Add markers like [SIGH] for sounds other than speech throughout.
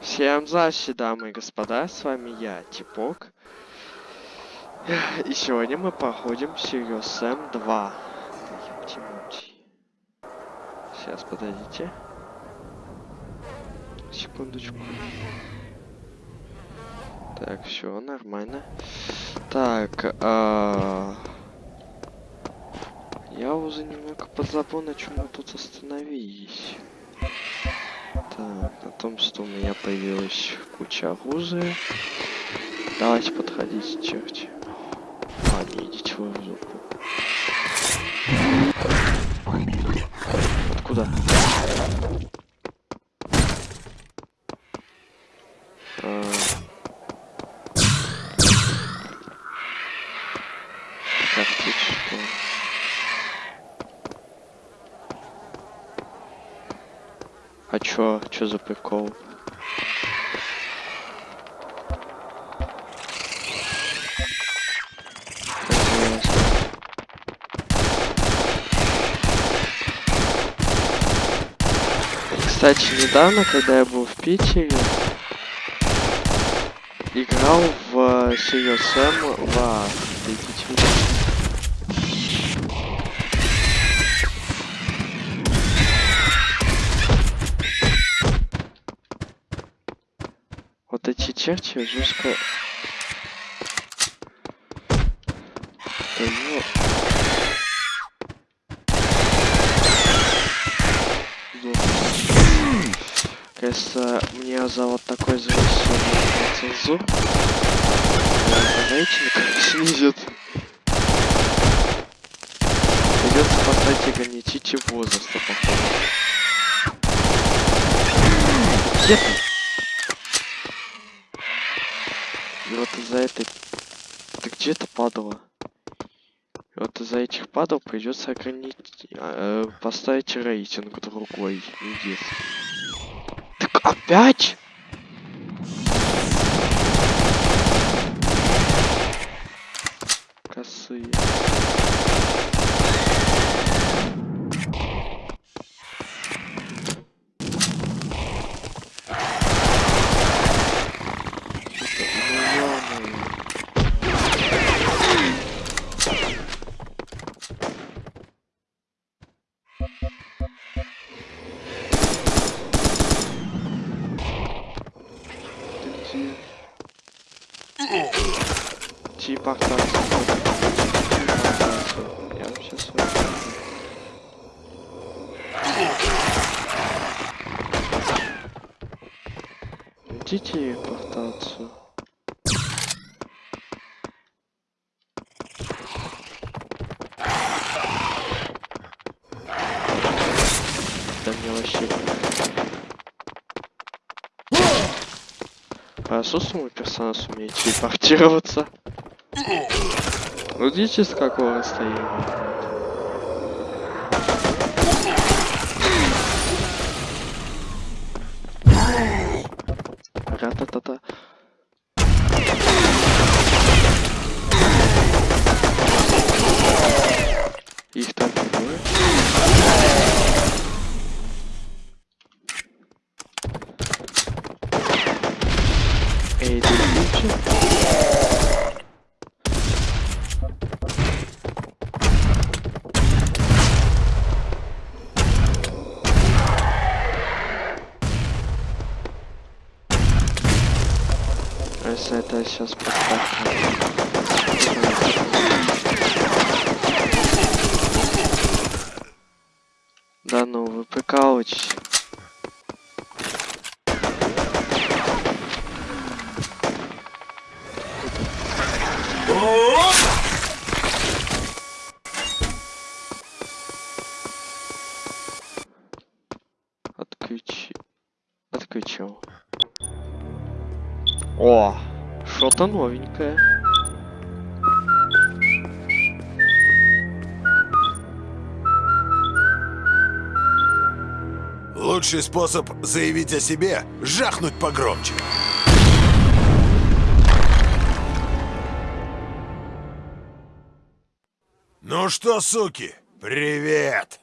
Всем здрасте, дамы и господа, с вами я, Типок. И сегодня мы проходим Serious Sam 2. Ёпти-мути. Сейчас, подождите. Секундочку. Так, все нормально. Так, а... Я уже немного подзабыл, на чем мы тут остановились. Так, на том, что у меня появилась куча оружия. Давайте подходите, черти. Не идите вы в жопу. Откуда? А... Карточку. А чё? Чё за прикол? Кстати, недавно, когда я был в Питере, играл в Serious в Идите черти жестко... Да. Кажется, мне за вот такой зависимый цензур рейтинг снизит. Придется поставить ограничитель возраста, походу. Нет! Вот из-за этой... Ты где то падала? Вот из-за этих падал придется ограничить... э, поставить рейтинг другой, детский. Так опять? Косые. Ну, ё-моё. Ты где? Типа так. Я сейчас Идите портацию. Да мне вообще... Хорошо, что мой персонаж умеет телепортироваться. Ну, видите, с какого расстояния? Ра-та-та-та. Их там двое. Эй, ты видишь? Сейчас поставь. Что-то новенькое. Лучший способ заявить о себе — жахнуть погромче. Ну что, суки, привет!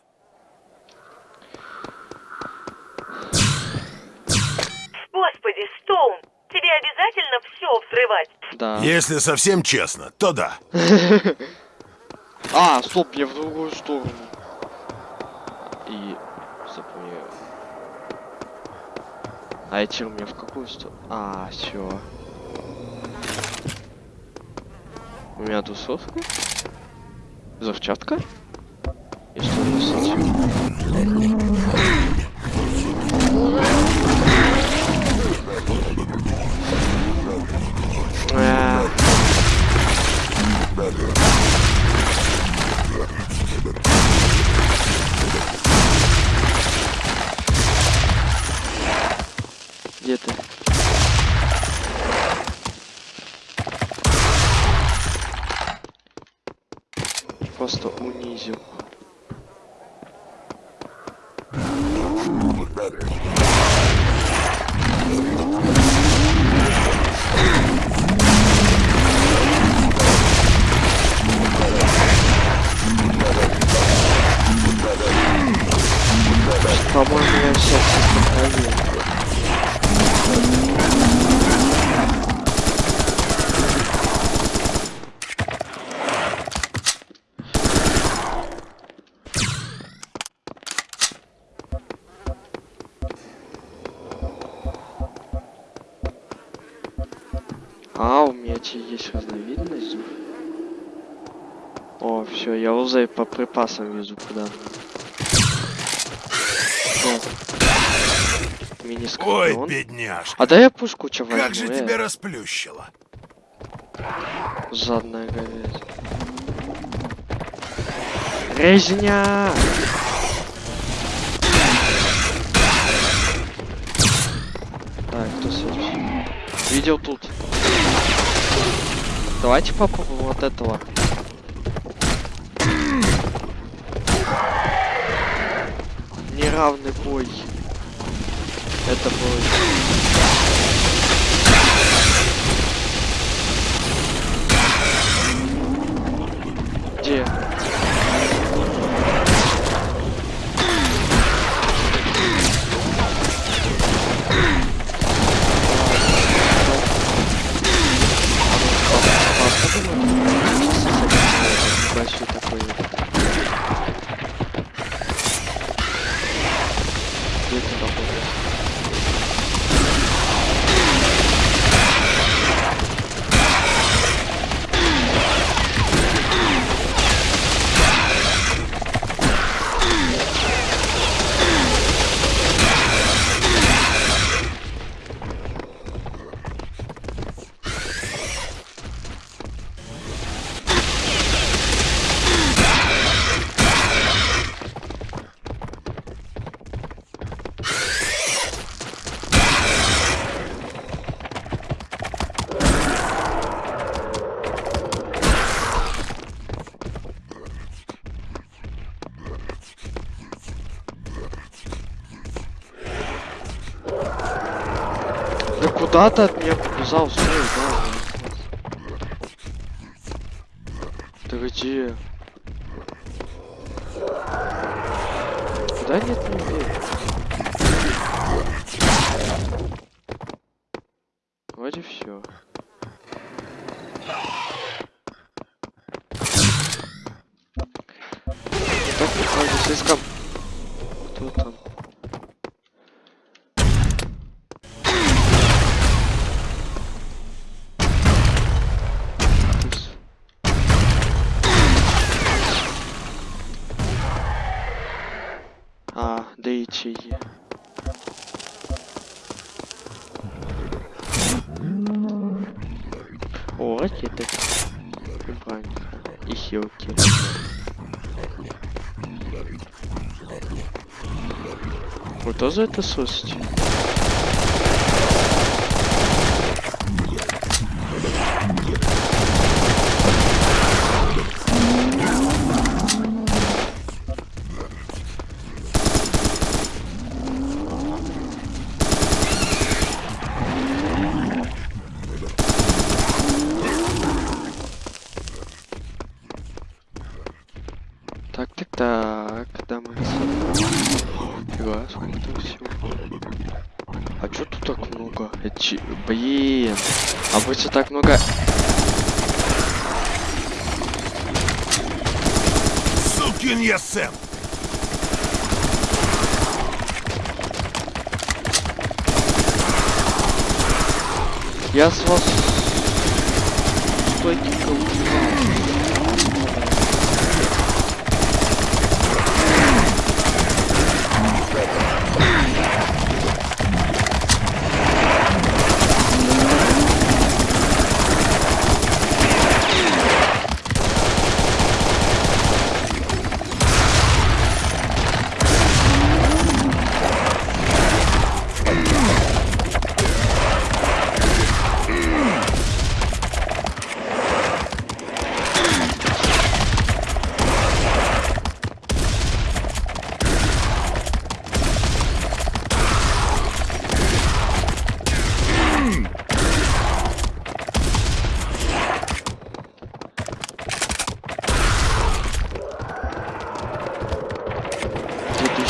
Да. Если совсем честно, то да. [LAUGHS] А, стоп, я в другую сторону. И запомнил. А эти у меня в какую сторону? А, все. У меня тусовка? Взрывчатка? И что носить? А, припасам везу куда. мини Ой, бедняжка. А дай я пушку че возьму, Как же э, тебя расплющило. Жадная говядина. Резня! Так, кто следующий? Видел тут. Давайте попробуем вот этого. Неравный бой. Это бой. Где? Да куда ты от меня побежал? Стой, О, ракеты. И хилки. Вы тоже это слышите? Так, так, так, дамы и господа. Фига, сколько там всего. А чё тут так много? Эти... Блин. А будет так много... Сукин я Сэм! Я с вас... Стойненько убивал.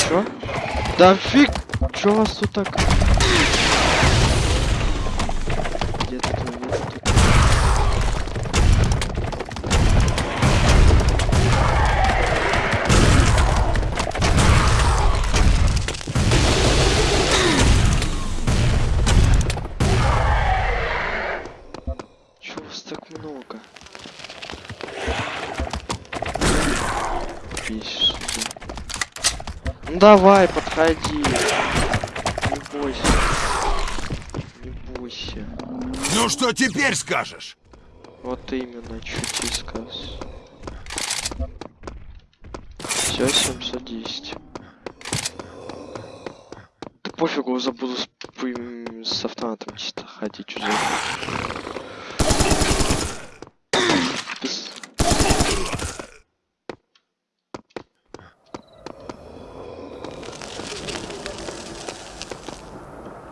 Тут еще? Да фиг! Чё у вас тут так? Давай, подходи. Не бойся. Не бойся. Ну что теперь скажешь? Вот именно, что тебе скажешь. Все, 710. Да пофигу, забуду с, п- с автоматом чисто ходить уже. Без-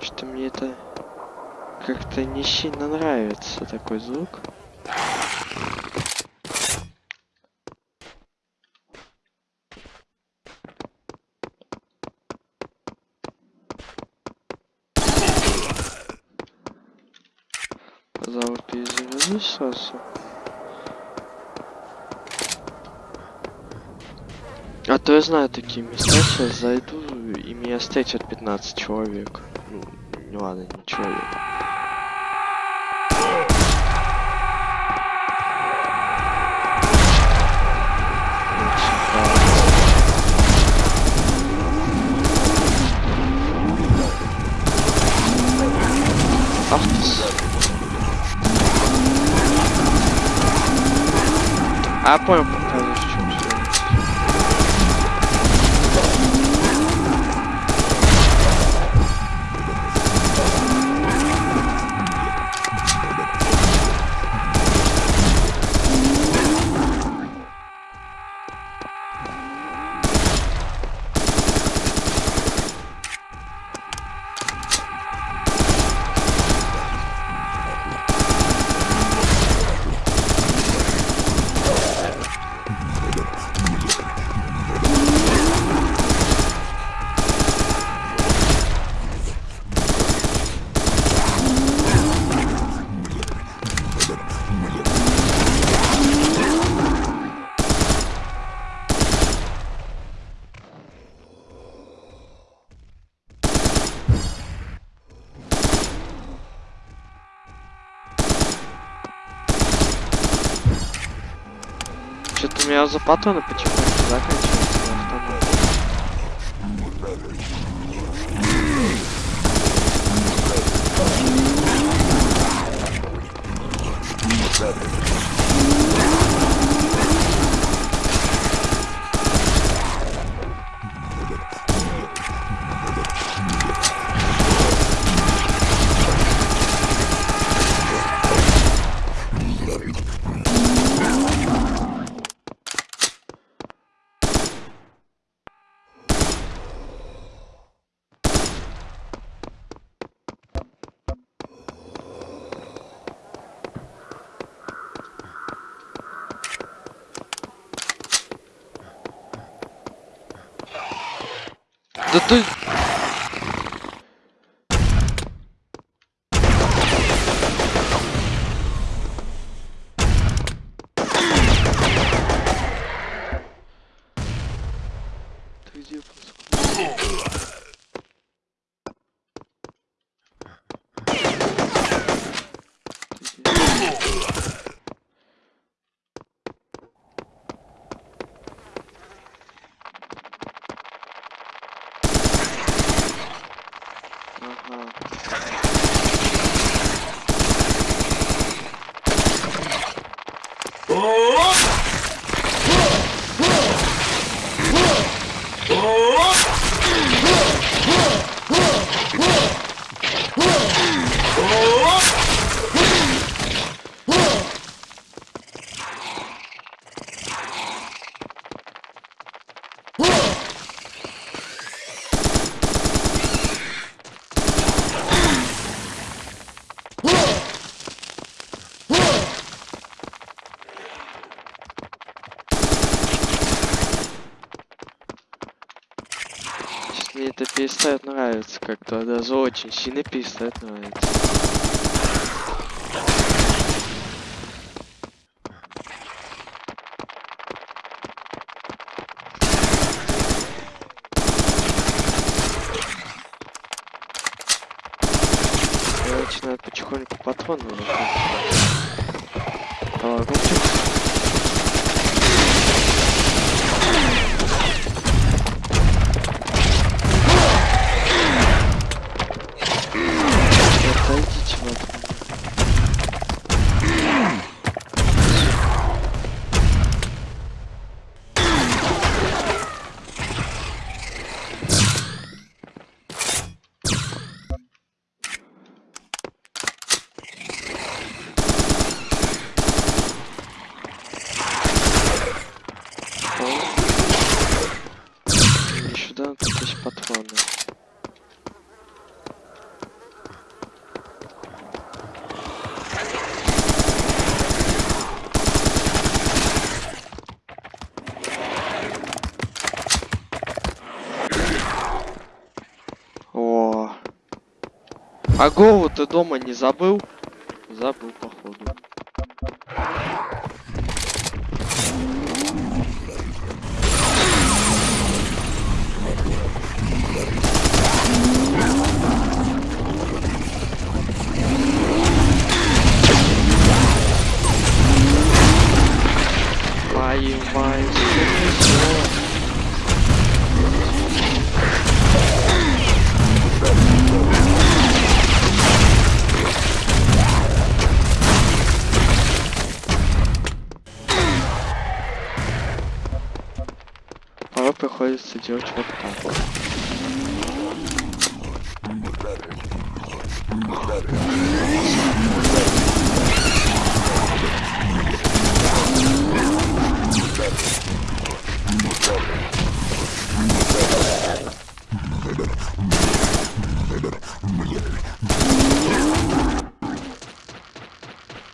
Что-то мне это как-то не сильно нравится такой звук. Пожалуй, перезагрузись сразу. А то я знаю такие места, сейчас зайду и меня встретят 15 человек. Ну, ладно, не человек. Ах ты с- А, понял, показываешь, в чем дело. Что-то у Да ты... где паскуда? Ага. Сейчас мне это перестает нравиться как-то, даже очень сильно перестает нравиться. Отойдите вы от меня. О. Мне сюда тут есть патроны. О. А голову ты дома не забыл? Забыл, походу. Делать вот так.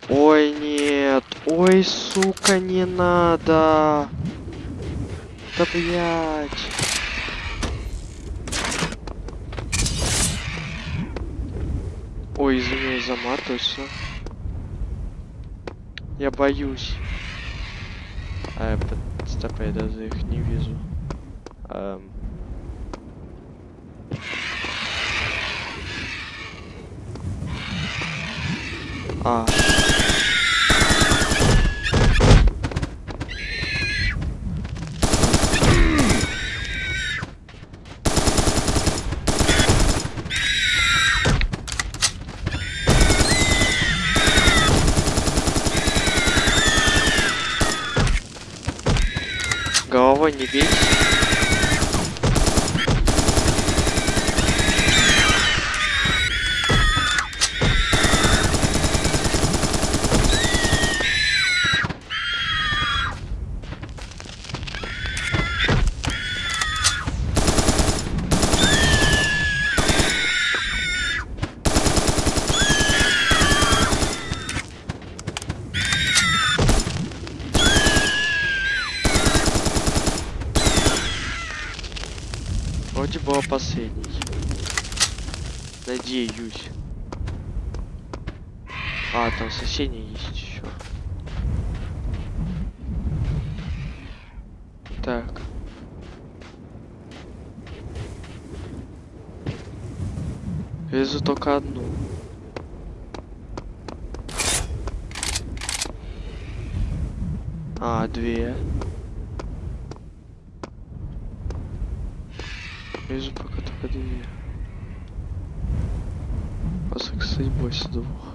Ой, нет. Ой, сука, не надо. Да блять. Ой, извиняюсь за мат, точно. Я боюсь. А, под- стоп, я даже их не вижу. Эм. А. Maybe. Арсений есть еще. Так. Везу только одну. А, две. Вижу пока только две. А, кстати, больше двух.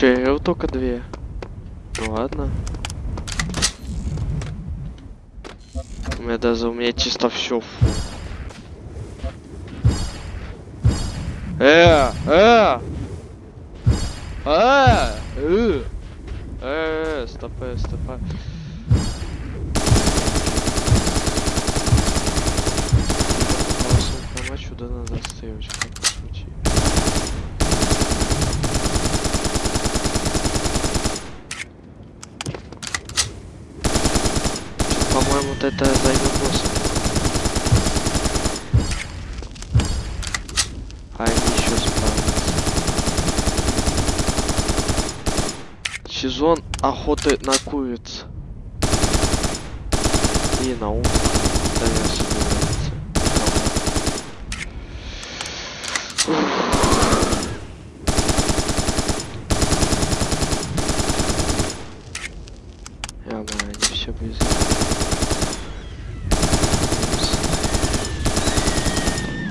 Че, говорил только две. Ну ладно. У меня даже у меня чисто все фу. Э, э, э, э, э, стопэ, стопэ. Помочь, да надо отстаивать, как пошути. По-моему, вот это займет босса. А они еще справятся. Сезон охоты на куриц. И на ум. Наверное, собирается. Я бы они все без.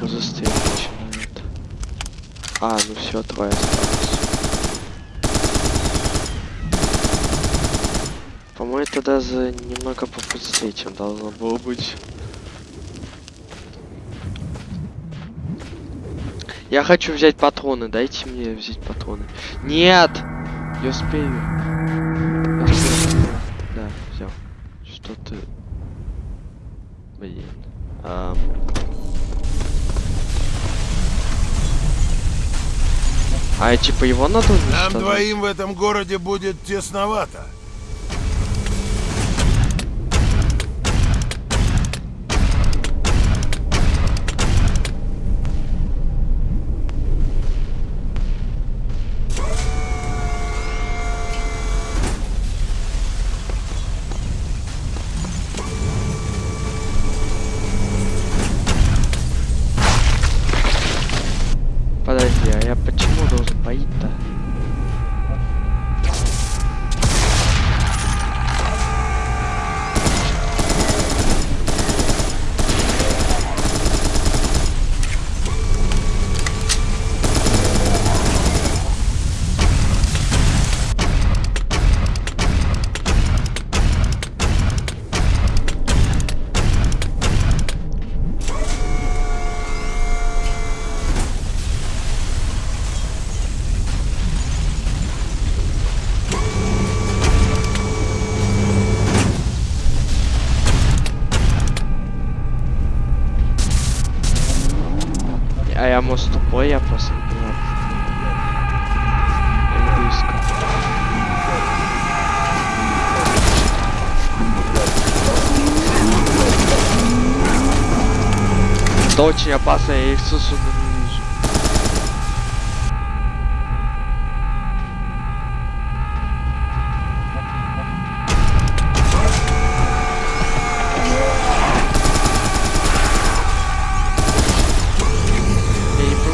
Застрелить начинают. А, ну все, трое осталось. По-моему, это даже немного побыстрее, чем должно было быть. Я хочу взять патроны, дайте мне взять патроны. Нет! Я успею. Я успею. Да, взял. Что ты... Блин. Ам. А типа его надо Нам уничтожать? двоим в этом городе будет тесновато.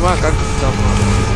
Я не понимаю, как это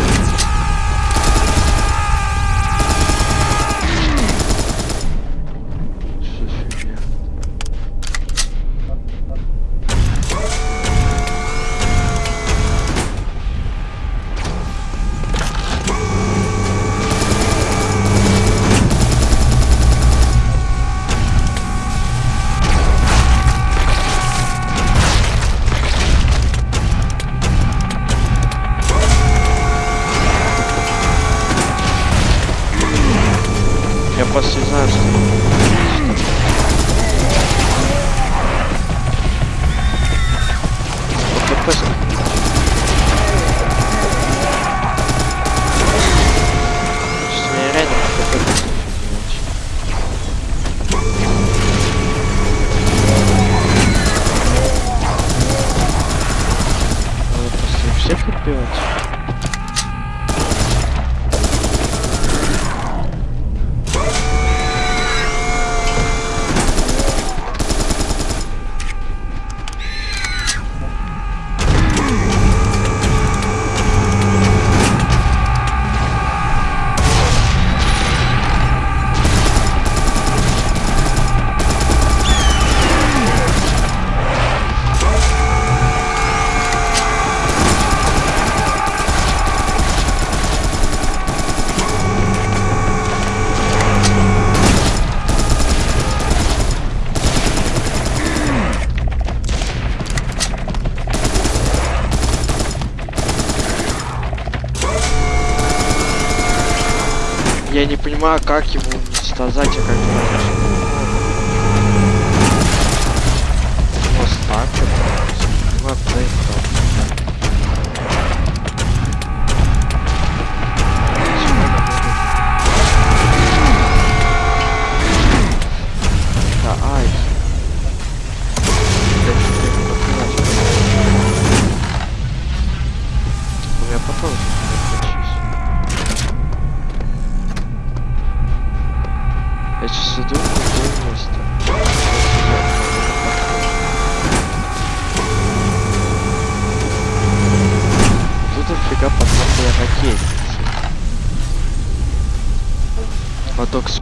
понимаю, как его уничтожать, а как его... Вот так вот. Вот это.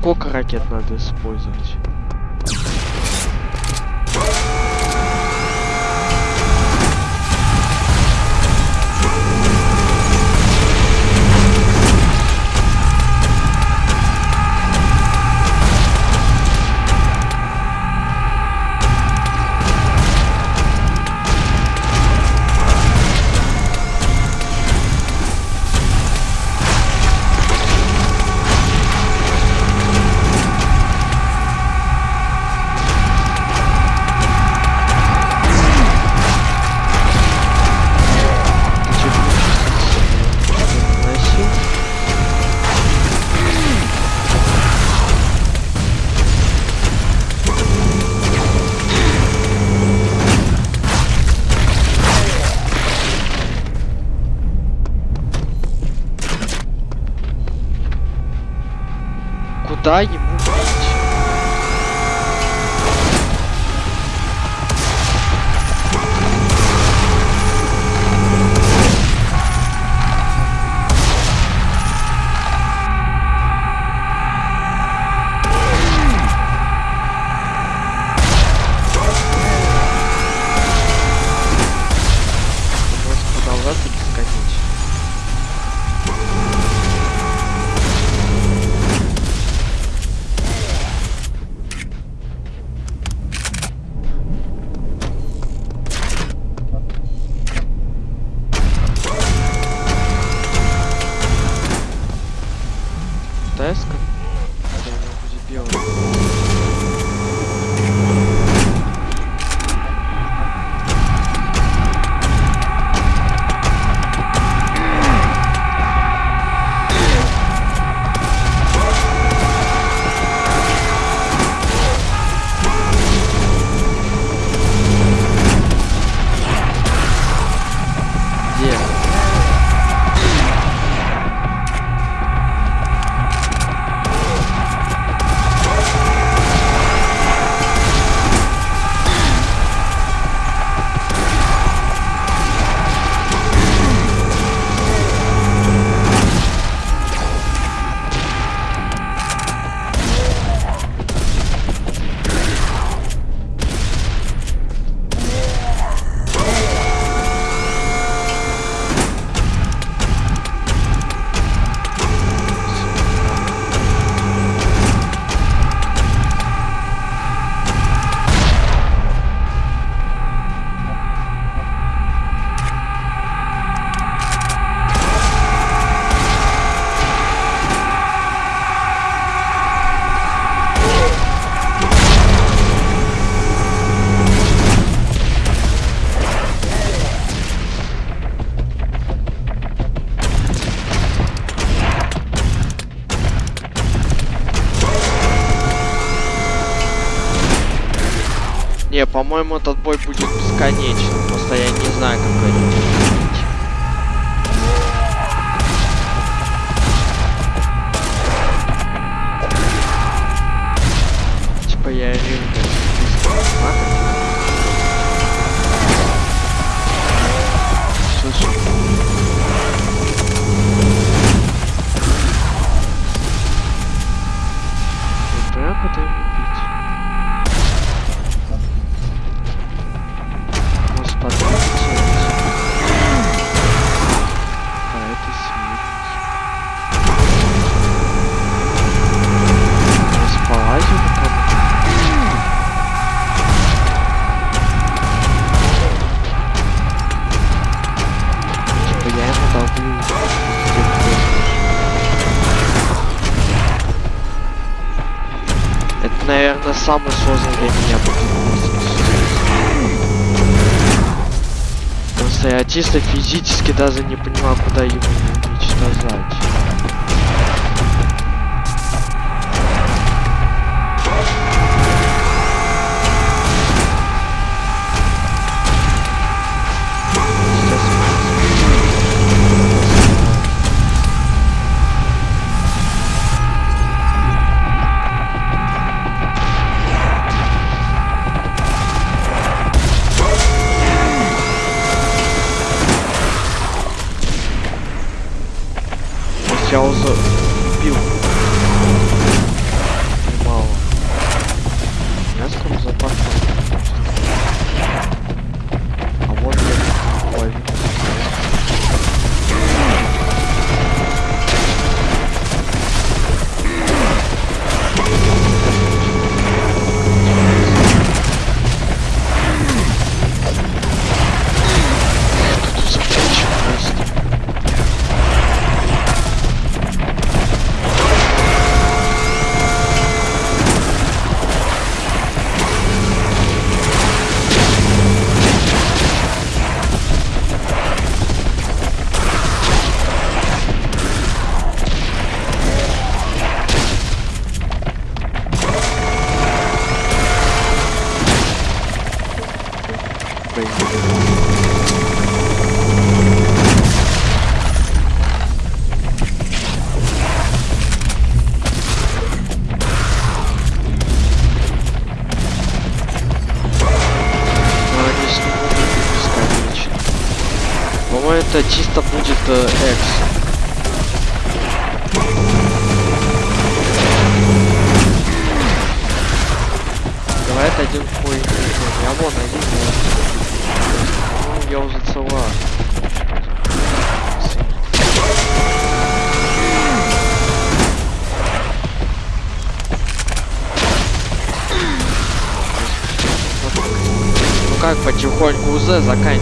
А сколько ракет надо использовать? По-моему, этот бой будет бесконечным. Просто я не знаю, как это чисто физически даже не понимаю, куда его лечь назад. 交涉，并无。заканчивается.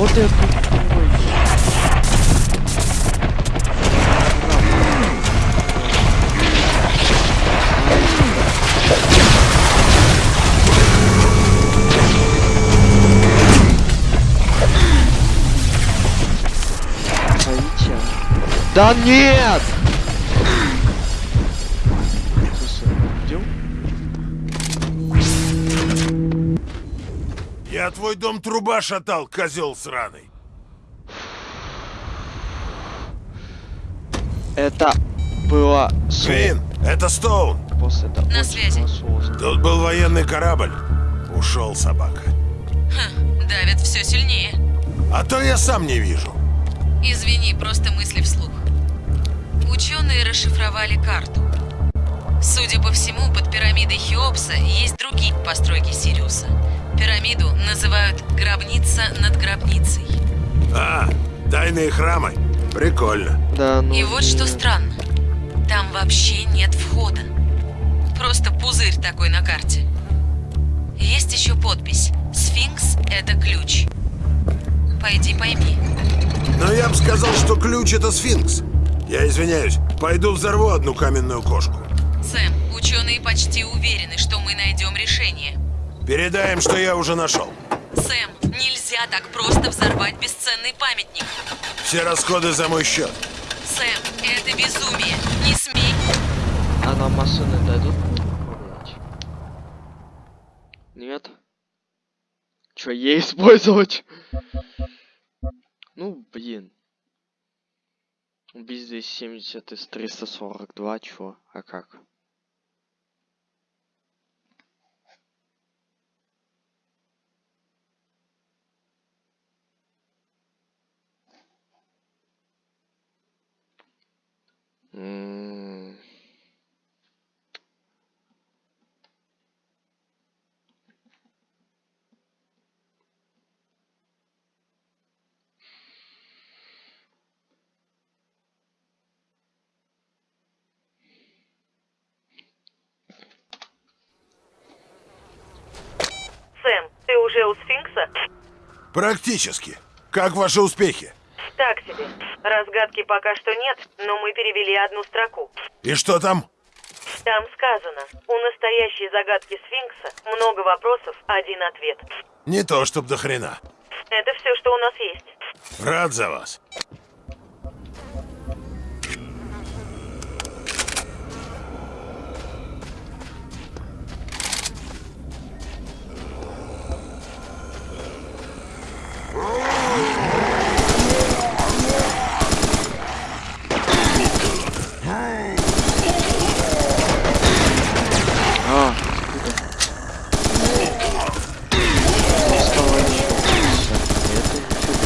Вот это ой. Да нет! Твой дом труба шатал, козел сраный. Это было Квин, это Стоун. после это На связи. Тут был военный корабль. Ушел собака. Давит все сильнее. А то я сам не вижу. Извини, просто мысли вслух. Ученые расшифровали карту. Судя по всему, под пирамидой Хеопса есть другие постройки Сириуса. Пирамиду называют «гробница над гробницей». А, тайные храмы. Прикольно. Да, ну И вот что странно. Там вообще нет входа. Просто пузырь такой на карте. Есть еще подпись «Сфинкс — это ключ». Пойди пойми. Но я бы сказал, что ключ это сфинкс. Я извиняюсь, пойду взорву одну каменную кошку. Сэм, ученые почти уверены, что мы найдем решение. Передаем, что я уже нашел. Сэм, нельзя так просто взорвать бесценный памятник. Все расходы за мой счет. Сэм, это безумие. Не смей. А нам машины дадут? Нет? Чё, ей использовать? Ну, блин. Убить 270 из 342, чё? А как? М, Сэм, ты уже у сфинкса? Практически. Как ваши успехи? Так себе. Разгадки пока что нет, но мы перевели одну строку. И что там? Там сказано, у настоящей загадки сфинкса много вопросов, один ответ. Не то, чтоб до хрена. Это все, что у нас есть. Рад за вас. А, откуда? Ну, стало ещё лучше. Это ничего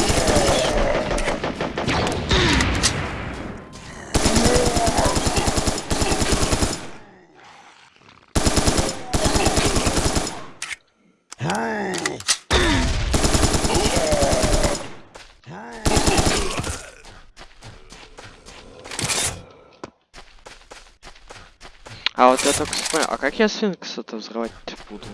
не Только смотрю, а как я сфинкс это взрывать буду?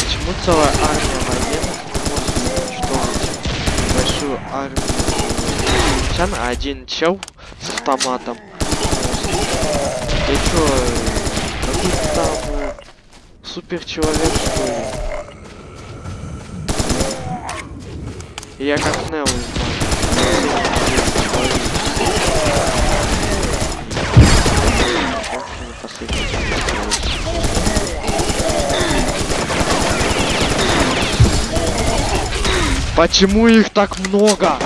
Почему целая армия военных не может уничтожить большую армию один чел с автоматом? Ты чё, какой-то там э, супер человек что ли? Я как Нео. Почему их так много?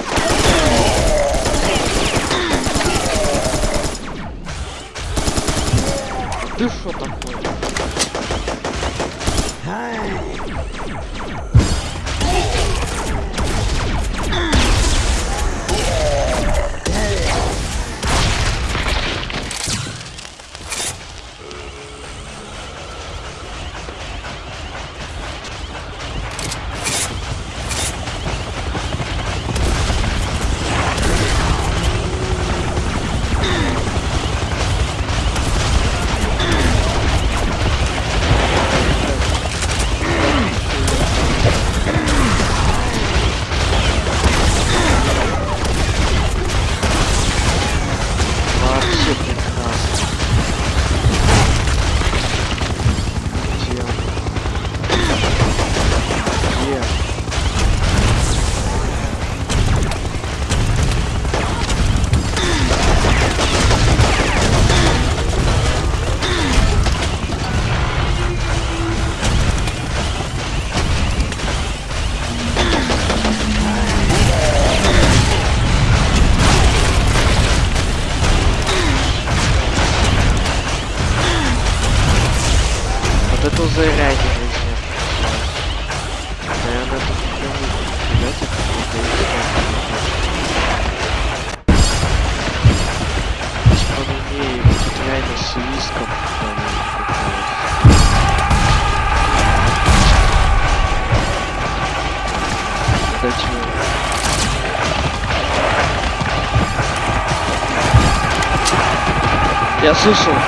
Я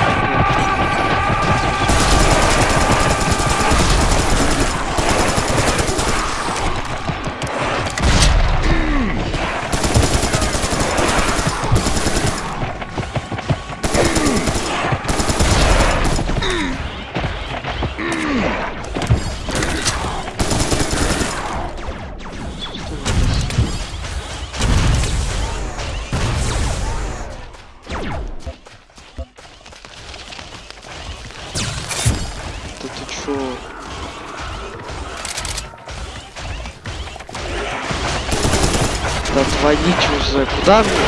уже,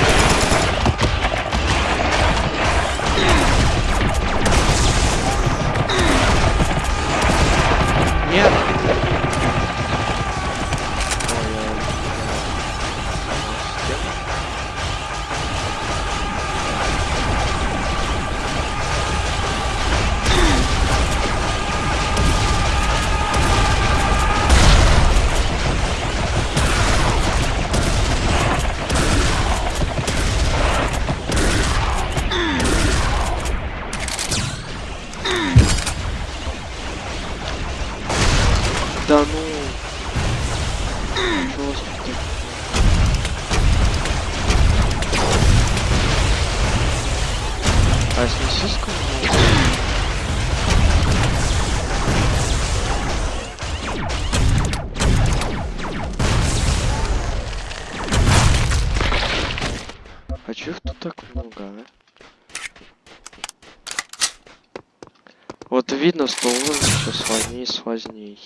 и сложнее.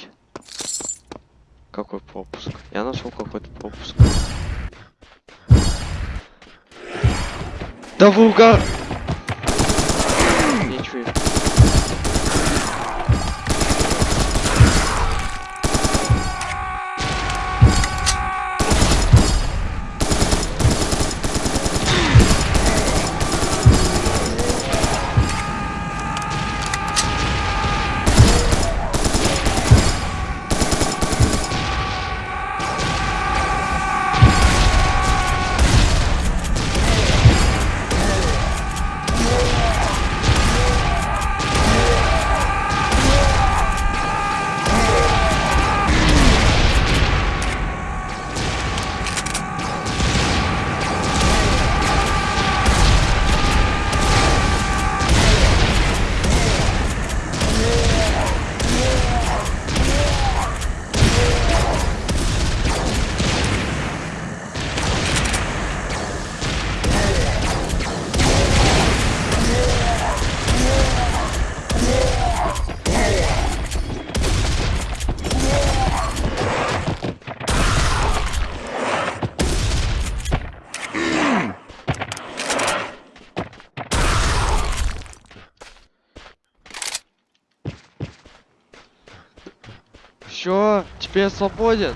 Какой пропуск? Я нашел какой-то пропуск. Да вы угар! Теперь свободен.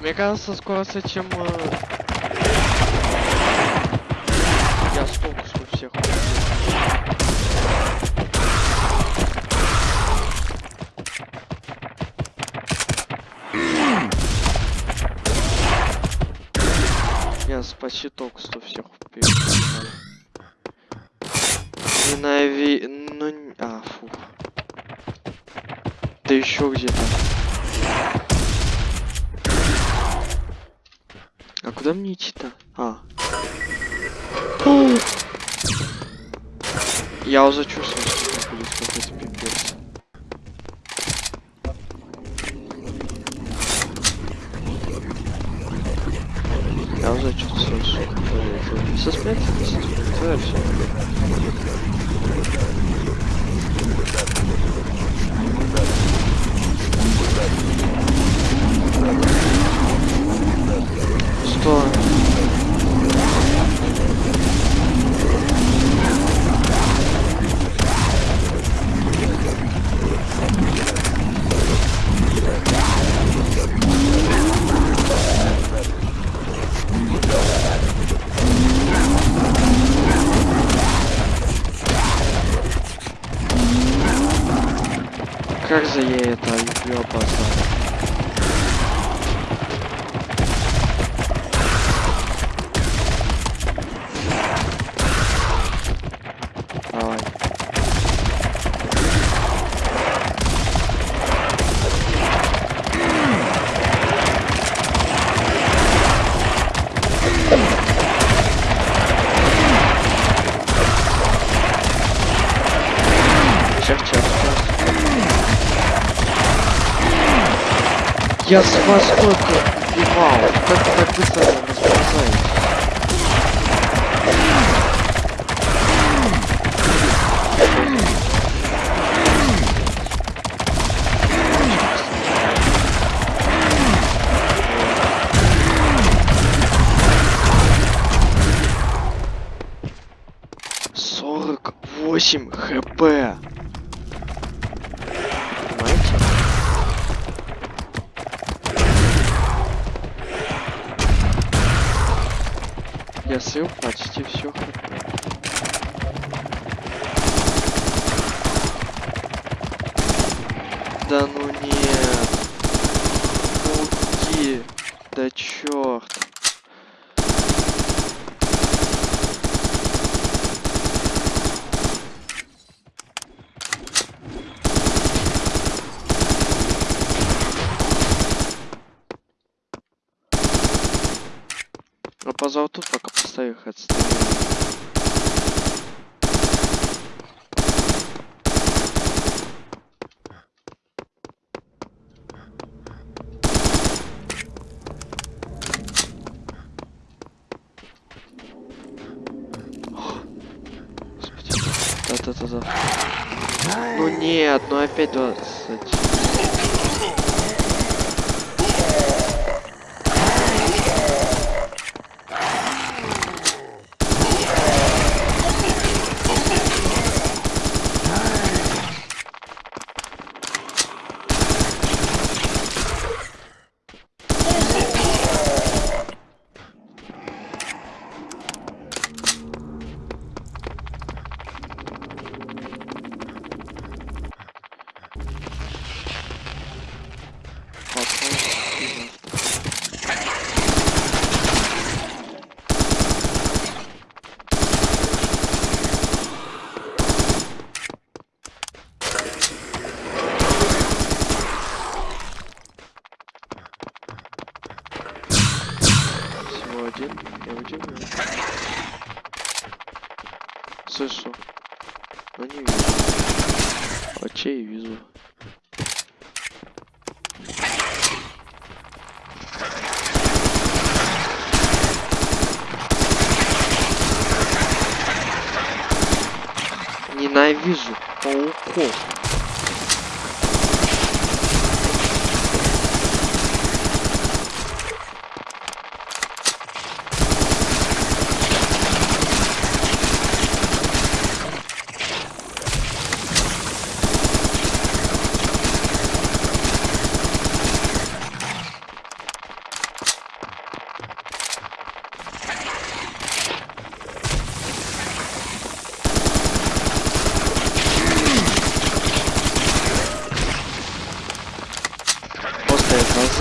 Мне кажется, скоро с этим... э, Я столько что всех. Я почти только что всех убил. Ненави... Ну... н- А, фу. Да еще где-то. А куда мне идти-то? А. О! Я уже чувствую, что это будет какой-то пипец. Я уже чувствую, что это... Со смерти, со смерти, все. Что? Как же я это? Давай. Я с вас сколько убивал? Как вы так быстро не расползаете? Сорок восемь хп. Понимаете? Я слил почти все хп. Да ну нет. Пауки. Да черт. А по золоту пока поставил их отстреляю. Господи. Да-да-да-да. Ну нет, ну опять 20. Потом и завтра. Всего один. Я удивлен. Слышу. Но не вижу. Очей вижу. Ненавижу пауков.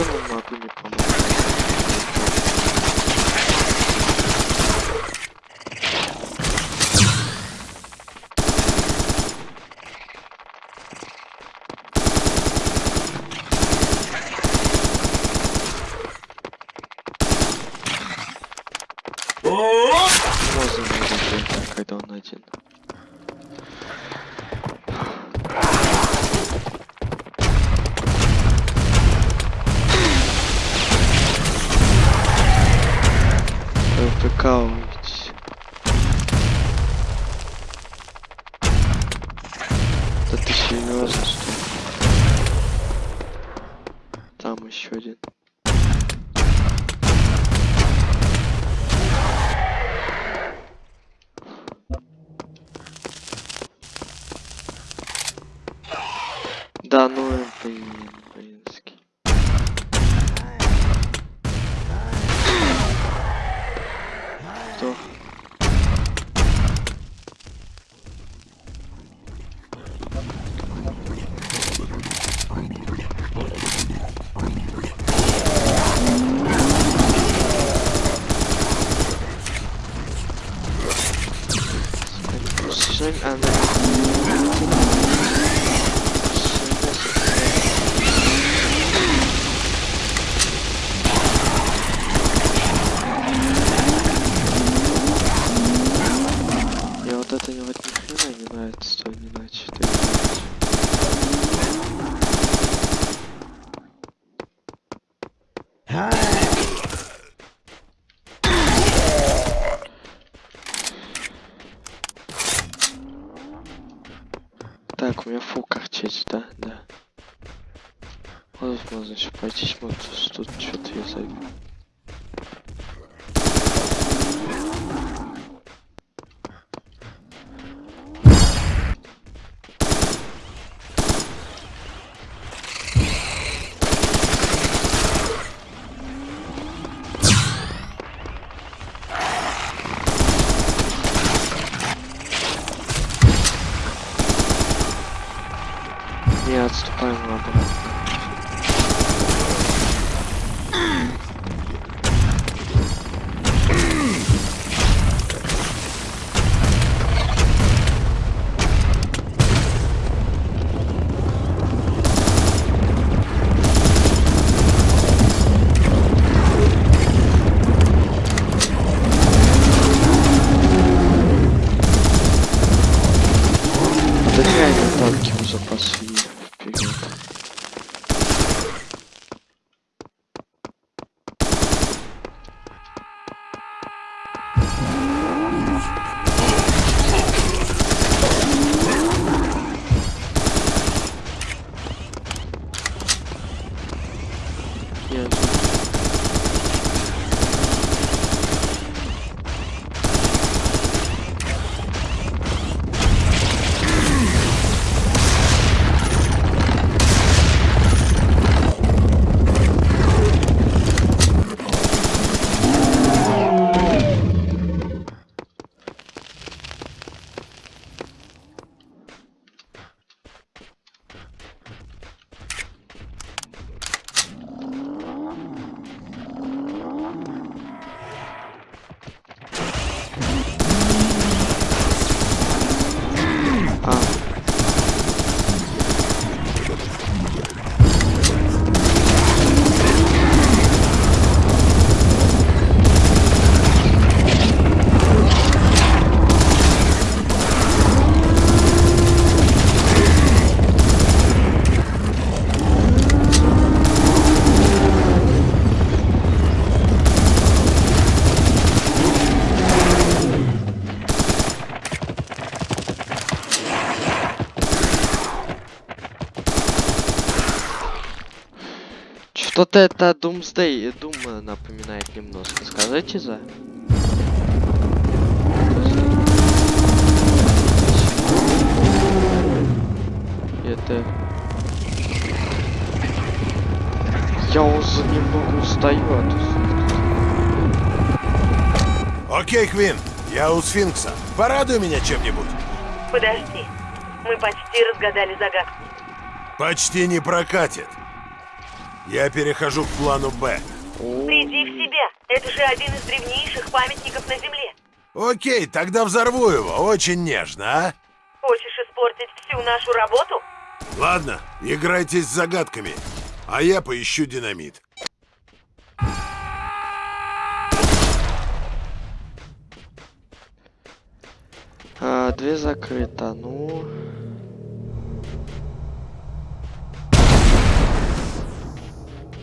Просто я глазом Так, у меня фу корчить, да, да. Вот можно еще пойти смотрю, что тут что-то я забил. Что-то это Doomsday, Doom напоминает немножко. Скажите за? Это... Я уже немного устаю от Окей, Квин, я у Сфинкса. Порадуй меня чем-нибудь. Подожди. Мы почти разгадали загадку. Почти не прокатит. Я перехожу к плану Б. Приди в себя. Это же один из древнейших памятников на Земле. Окей, тогда взорву его. Очень нежно, а? Хочешь испортить всю нашу работу? Ладно, играйтесь с загадками. А я поищу динамит. А, две закрыто, ну...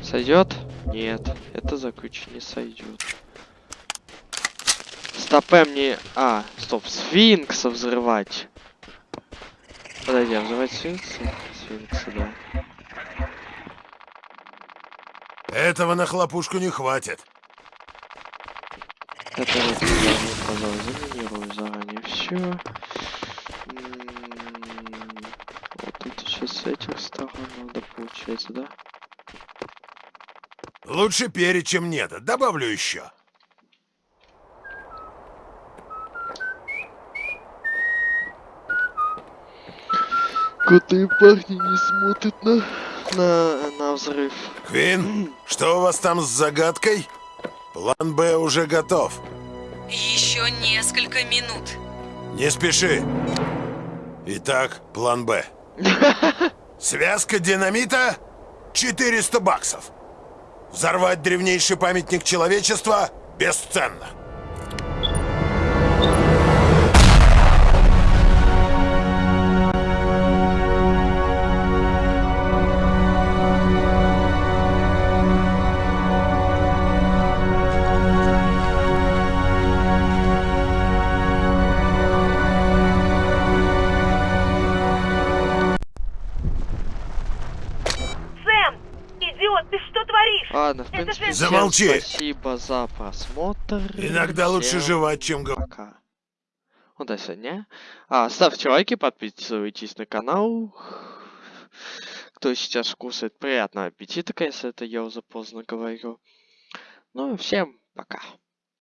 Сойдет? Нет, это закруче не сойдет. Стопе мне... А, стоп, сфинкса взрывать. Подожди, а взрывать сфинкса? Сфинкса, да. Этого на хлопушку не хватит. Это вот пожалуй, заминирую заранее все. Вот это сейчас с этих сторон надо получается, да? Лучше перед, чем нет. Добавлю еще. Крутые парни не смотрят на, на, на взрыв. Квин, что у вас там с загадкой? План Б уже готов. Еще несколько минут. Не спеши. Итак, план Б. [LAUGHS] Связка динамита 400 баксов. Взорвать древнейший памятник человечества бесценно. Всем Замолчи. спасибо за просмотр. Иногда лучше Всем жевать, чем говорить. Пока. Ну, до свидания. А, ставьте лайки, подписывайтесь на канал. Кто сейчас кушает, приятного аппетита, если это я уже поздно говорю. Ну, всем пока.